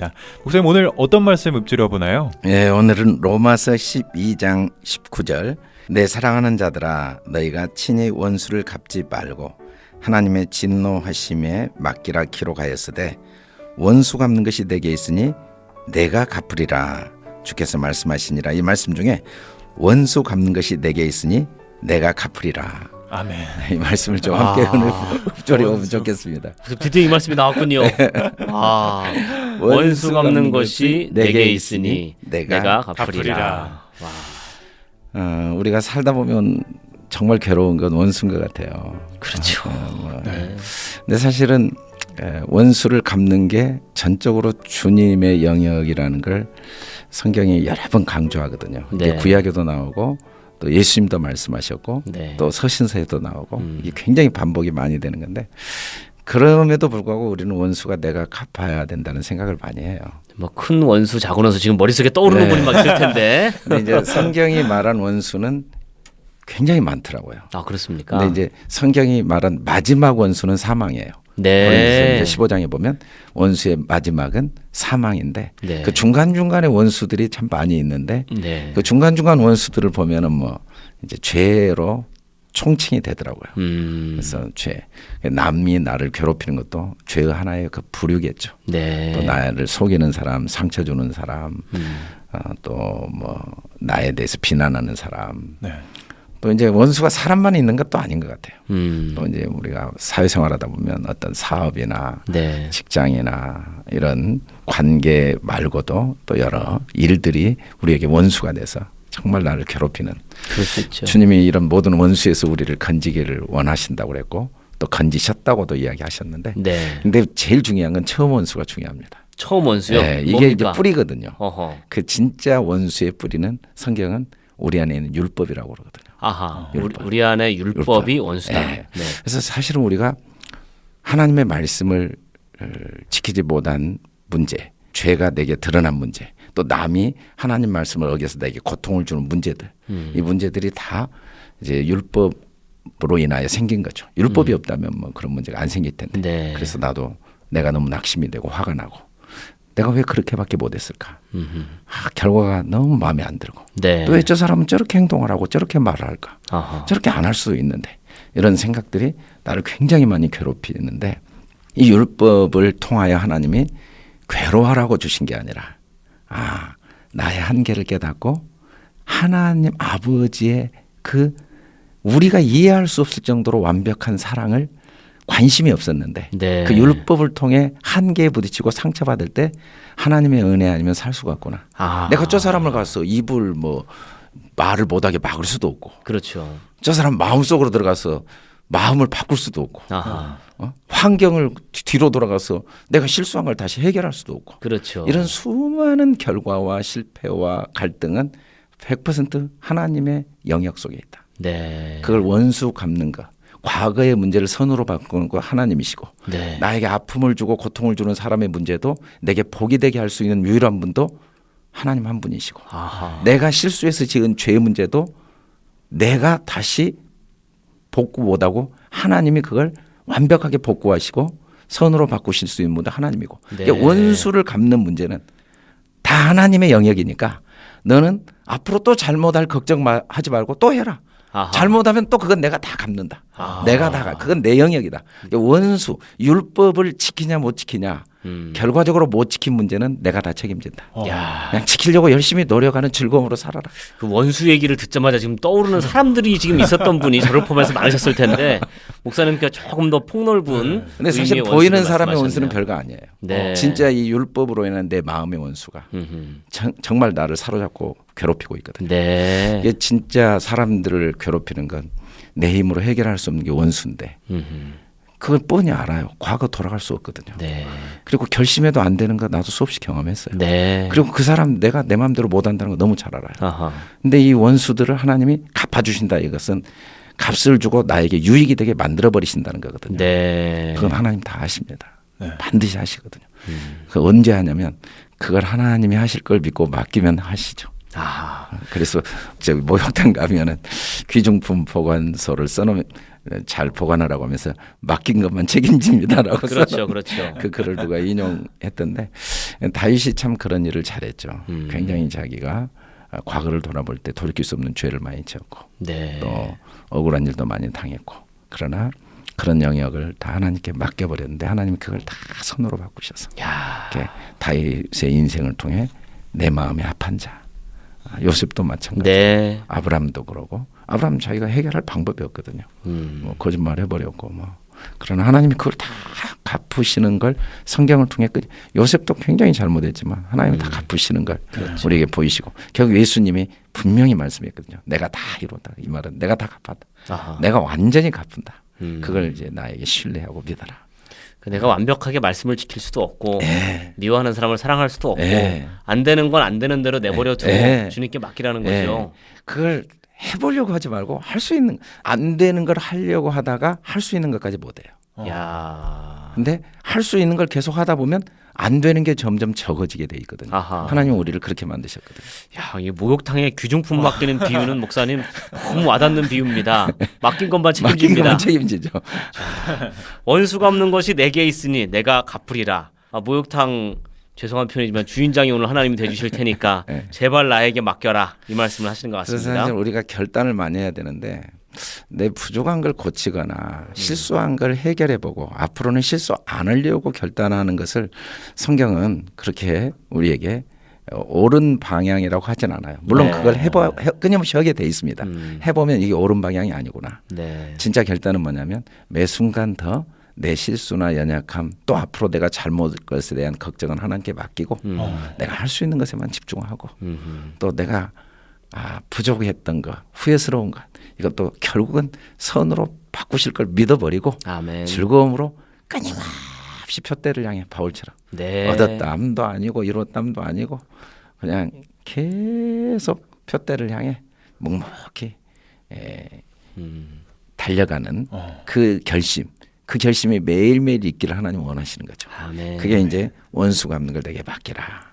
하겠습니다. 목사님 오늘 어떤 말씀 읊조려 보나요? 예, 오늘은 로마서 12장 19절 내 사랑하는 자들아 너희가 친히 원수를 갚지 말고 하나님의 진노하심에 맡기라 기록하였으되 원수 갚는 것이 내게 있으니 내가 갚으리라 주께서 말씀하시니라 이 말씀 중에 원수 갚는 것이 내게 있으니 내가 갚으리라 아멘. 이 말씀을 좀 함께 아, 오늘 원수. 좋겠습니다. 드디어 이 말씀이 나왔군요. 아, 원수 갚는 것이 내게 있으니 내가 갚으리라. 갚으리라. 어, 우리가 살다 보면 정말 괴로운 건 원수인 것 같아요. 그렇죠. 뭐, 네. 근데 사실은 에, 원수를 갚는 게 전적으로 주님의 영역이라는 걸 성경이 여러 번 강조하거든요. 네. 구약에도 나오고 또 예수님도 말씀하셨고 네. 또 서신서에도 나오고 음. 이게 굉장히 반복이 많이 되는 건데 그럼에도 불구하고 우리는 원수가 내가 갚아야 된다는 생각을 많이 해요. 뭐 큰 원수 작은 원수 지금 머릿속에 떠오르는 네. 분이 막 있을 텐데. 근데 이제 성경이 말한 원수는 굉장히 많더라고요. 아 그렇습니까? 근데 이제 성경이 말한 마지막 원수는 사망이에요. 네. 고린도서 이제 15장에 보면 원수의 마지막은 사망인데 네. 그 중간 중간에 원수들이 참 많이 있는데 네. 그 중간 중간 원수들을 보면은 뭐 이제 죄로 총칭이 되더라고요. 음. 그래서 죄 남이 나를 괴롭히는 것도 죄의 하나의 그 부류겠죠. 네. 또 나를 속이는 사람, 상처 주는 사람, 음. 어, 또뭐 나에 대해서 비난하는 사람, 네. 또 이제 원수가 사람만 있는 것도 아닌 것 같아요. 음. 또 이제 우리가 사회생활하다 보면 어떤 사업이나 네. 직장이나 이런 관계 말고도 또 여러 일들이 우리에게 원수가 돼서 정말 나를 괴롭히는. 주님이 이런 모든 원수에서 우리를 건지기를 원하신다고 그랬고 또 건지셨다고도 이야기하셨는데 네. 근데 제일 중요한 건 처음 원수가 중요합니다. 처음 원수요. 네, 이게 뭡니까? 이제 뿌리거든요. 어허. 그 진짜 원수의 뿌리는 성경은 우리 안에 있는 율법이라고 그러거든요. 아하. 우리, 율법. 우리 안에 율법이 율법. 원수다. 네. 네. 그래서 사실은 우리가 하나님의 말씀을 어, 지키지 못한 문제, 죄가 내게 드러난 문제, 또 남이 하나님 말씀을 어겨서 내게 고통을 주는 문제들, 음. 이 문제들이 다 이제 율법으로 인하여 생긴 거죠. 율법이 없다면 뭐 그런 문제가 안 생길 텐데. 음. 네. 그래서 나도 내가 너무 낙심이 되고 화가 나고 내가 왜 그렇게밖에 못했을까? 아, 결과가 너무 마음에 안 들고 네. 또왜 저 사람은 저렇게 행동을 하고 저렇게 말을 할까? 아하. 저렇게 안 할 수도 있는데 이런 생각들이 나를 굉장히 많이 괴롭히는데 이 율법을 통하여 하나님이 괴로워하라고 주신 게 아니라 아 나의 한계를 깨닫고 하나님 아버지의 그 우리가 이해할 수 없을 정도로 완벽한 사랑을 관심이 없었는데 네. 그 율법을 통해 한계에 부딪히고 상처받을 때 하나님의 은혜 아니면 살 수가 없구나. 아. 내가 저 사람을 가서 입을 뭐 말을 못하게 막을 수도 없고 그렇죠. 저 사람 마음속으로 들어가서 마음을 바꿀 수도 없고 아하. 어? 환경을 뒤- 뒤로 돌아가서 내가 실수한 걸 다시 해결할 수도 없고 그렇죠. 이런 수많은 결과와 실패와 갈등은 100% 하나님의 영역 속에 있다. 네. 그걸 원수 갚는 것, 과거의 문제를 선으로 바꾸는 거 하나님이시고 네. 나에게 아픔을 주고 고통을 주는 사람의 문제도 내게 복이 되게 할 수 있는 유일한 분도 하나님 한 분이시고 아하. 내가 실수해서 지은 죄의 문제도 내가 다시 복구 못하고 하나님이 그걸 완벽하게 복구하시고 선으로 바꾸실 수 있는 분도 하나님이고 네. 이게 원수를 갚는 문제는 다 하나님의 영역이니까 너는 앞으로 또 잘못할 걱정 마- 하지 말고 또 해라. 아하. 잘못하면 또 그건 내가 다 갚는다. 아. 내가 다 갚. 그건 내 영역이다. 원수 율법을 지키냐 못 지키냐 음. 결과적으로 못 지킨 문제는 내가 다 책임진다. 어. 야. 그냥 지키려고 열심히 노력하는 즐거움으로 살아라. 그 원수 얘기를 듣자마자 지금 떠오르는 사람들이 지금 있었던 분이 저를 포함해서 많으셨을 텐데 목사님께 조금 더 폭넓은 근데 사실 의미의 보이는 원수를 사람의 원수는 말씀하셨네요. 별거 아니에요. 네. 진짜 이 율법으로 인한 내 마음의 원수가. 정, 정말 나를 사로잡고 괴롭히고 있거든요. 네. 이게 진짜 사람들을 괴롭히는 건 내 힘으로 해결할 수 없는 게 원수인데 음흠. 그걸 뻔히 알아요. 과거 돌아갈 수 없거든요. 네. 그리고 결심해도 안 되는 거 나도 수없이 경험했어요. 네. 그리고 그 사람 내가 내 마음대로 못 한다는 거 너무 잘 알아요. 아하. 근데 이 원수들을 하나님이 갚아주신다 이것은 값을 주고 나에게 유익이 되게 만들어 버리신다는 거거든요. 네. 그건 하나님 다 아십니다. 네. 반드시 하시거든요. 음. 그 언제 하냐면 그걸 하나님이 하실 걸 믿고 맡기면 하시죠. 아, 그래서 저기 목욕탕 가면은 귀중품 보관소를 써놓으면 잘 보관하라고 하면서 맡긴 것만 책임집니다라고 그렇죠, 그렇죠. 그 글을 누가 인용했던데 다윗이 참 그런 일을 잘했죠. 음. 굉장히 자기가 과거를 돌아볼 때 돌이킬 수 없는 죄를 많이 지었고 네. 또 억울한 일도 많이 당했고 그러나 그런 영역을 다 하나님께 맡겨버렸는데 하나님이 그걸 다 손으로 바꾸셔서 야, 이렇게 다윗의 인생을 통해 내 마음이 합한 자 아, 요셉도 마찬가지. 네. 아브람도 그러고. 아브람 자기가 해결할 방법이 없거든요. 음. 뭐 거짓말 해버렸고 뭐. 그러나 하나님이 그걸 다 갚으시는 걸 성경을 통해 끝. 요셉도 굉장히 잘못했지만 하나님이 다 갚으시는 걸 우리에게 보이시고 결국 예수님이 분명히 말씀했거든요. 내가 다 이뤘다. 이 말은 내가 다 갚았다. 아하. 내가 완전히 갚은다. 음. 그걸 이제 나에게 신뢰하고 믿어라. 그 내가 완벽하게 말씀을 지킬 수도 없고 미워하는 사람을 사랑할 수도 없고 예. 안 되는 건 안 되는 대로 내버려 두고 예. 주님께 맡기라는 예. 거죠. 그걸 해보려고 하지 말고 할 수 있는 안 되는 걸 하려고 하다가 할 수 있는 것까지 못해요. 야. 근데 할 수 있는 걸 계속 하다 보면 안 되는 게 점점 적어지게 돼 있거든요. 아하. 하나님 우리를 그렇게 만드셨거든요. 야, 이 목욕탕에 귀중품 맡기는 비유는 목사님 너무 와닿는 비유입니다. 맡긴 것만 맡긴 책임집니다. 것만 책임지죠. 원수가 없는 것이 내게 있으니 내가 갚으리라. 아, 목욕탕 죄송한 표현이지만 주인장이 오늘 하나님이 되주실 테니까 네. 제발 나에게 맡겨라 이 말씀을 하시는 것 그래서 같습니다. 사실 우리가 결단을 많이 해야 되는데 내 부족한 걸 고치거나 실수한 걸 해결해 보고 앞으로는 실수 안 하려고 결단하는 것을 성경은 그렇게 우리에게 옳은 방향이라고 하진 않아요. 물론 네. 그걸 해봐 해, 끊임없이 하게 돼 있습니다. 음. 해보면 이게 옳은 방향이 아니구나. 네. 진짜 결단은 뭐냐면 매 순간 더 내 실수나 연약함 또 앞으로 내가 잘못할 것에 대한 걱정은 하나님께 맡기고 음. 내가 할 수 있는 것에만 집중하고 음. 또 내가 아, 부족했던 것, 후회스러운 것 이것도 결국은 선으로 바꾸실 걸 믿어버리고 아멘. 즐거움으로 끊임없이 표대를 향해 바울처럼 네. 얻었담도 아니고 이뤘담도 아니고 그냥 계속 표대를 향해 묵묵히 에, 음. 달려가는 어. 그 결심, 그 결심이 매일매일 있기를 하나님 원하시는 거죠. 아멘. 그게 이제 원수가 없는 걸 내게 맡기라.